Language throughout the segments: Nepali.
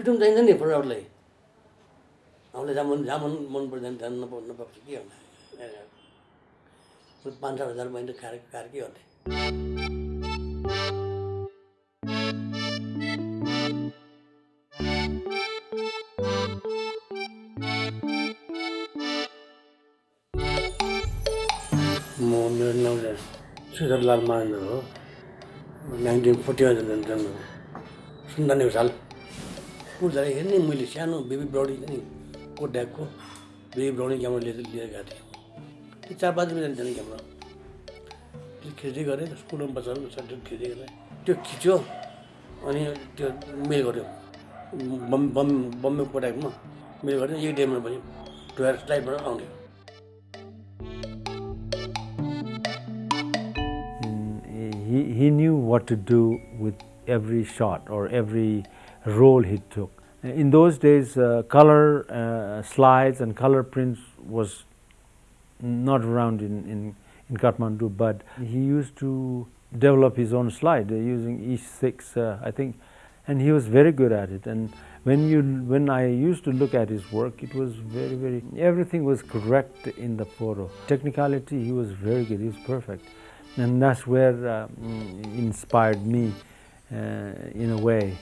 फ्रिडम चाहिन्छ नि फोटोग्राफरलाई आफूलाई जहाँ मन जहाँ मन पर्दैन त्यहाँ नप नपाउँछ के गर्ने पाँच सात हजार महिना खाएर खाएर के गर्ने म मेरो नाम चाहिँ श्रीधरलाल महेन्द्र हो नाइन्टिन फोर्टीमा जन्म जन्म सन्तानब्बे साल पुर्जा हेर्ने मैले सानो बेबी ब्राउनी नि कोड्याकको बेबी ब्राउनी क्यामेरा लिएर लिएर गएको थिएँ। त्यो चार पाँच बजी जाने क्यामेरा। त्यो खिच्दै गरेँ स्कुलमा बसेर सर्टिफिकेट खिच्दै गरेँ। त्यो खिच्यो अनि त्यो मेल गऱ्यो। बम बम बम्बे कोट्याकमा मेल गऱ्यो एक डेमा पनि टुवेल्भ फ्लाइटबाट आउने। He, he knew what to do with every shot or every role he took. In those days, uh, color uh, slides and color prints was not around in, in, in Kathmandu, but he used to develop his own slide uh, using E6, uh, I think, and he was very good at it. And when you when I used to look at his work, it was very very everything was correct in the photo. Technicality, he was very good. He was perfect, and that's where uh, mm, inspired me uh, in a way.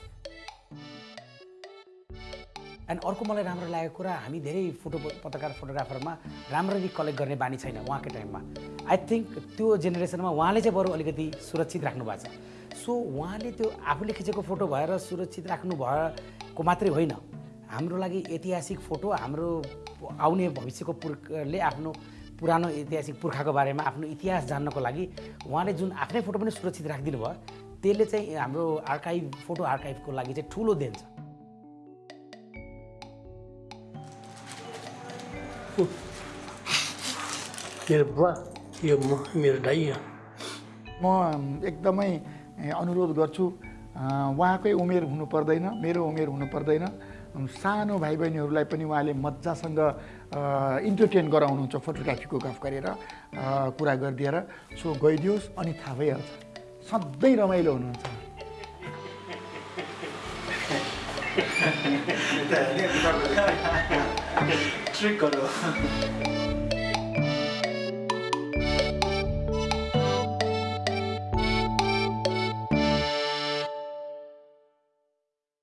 अनि अर्को मलाई राम्रो लागेको कुरा हामी धेरै फोटो पत्रकार फोटोग्राफरमा राम्ररी कलेक्ट गर्ने बानी छैन उहाँकै टाइममा। आई थिङ्क त्यो जेनेरेसनमा उहाँले चाहिँ बरु अलिकति सुरक्षित राख्नु भएको छ। सो उहाँले त्यो आफूले खिचेको फोटो भएर सुरक्षित राख्नु भएको मात्रै होइन। हाम्रो लागि ऐतिहासिक फोटो हाम्रो आउने भविष्यको पुर्खले आफ्नो पुरानो ऐतिहासिक पुर्खाको बारेमा आफ्नो इतिहास जान्नको लागि उहाँले जुन आफ्नै फोटो पनि सुरक्षित राखिदिनु भयो त्यसले चाहिँ हाम्रो आर्काइभ फोटो आर्काइभको लागि चाहिँ ठुलो देन छ। मेरो बुवा यो म मेरो दाइ हो। म एकदमै अनुरोध गर्छु उहाँकै उमेर हुनु पर्दैन मेरो उमेर हुनु पर्दैन सानो भाइ बहिनीहरूलाई पनि उहाँले मजासँग इन्टरटेन गराउनुहुन्छ फोटोग्राफीको गफ गरेर कुरा गरिदिएर सो गइदियोस् अनि थाहा भइहाल्छ सधैँ रमाइलो हुनुहुन्छ ट्रिक गर्नु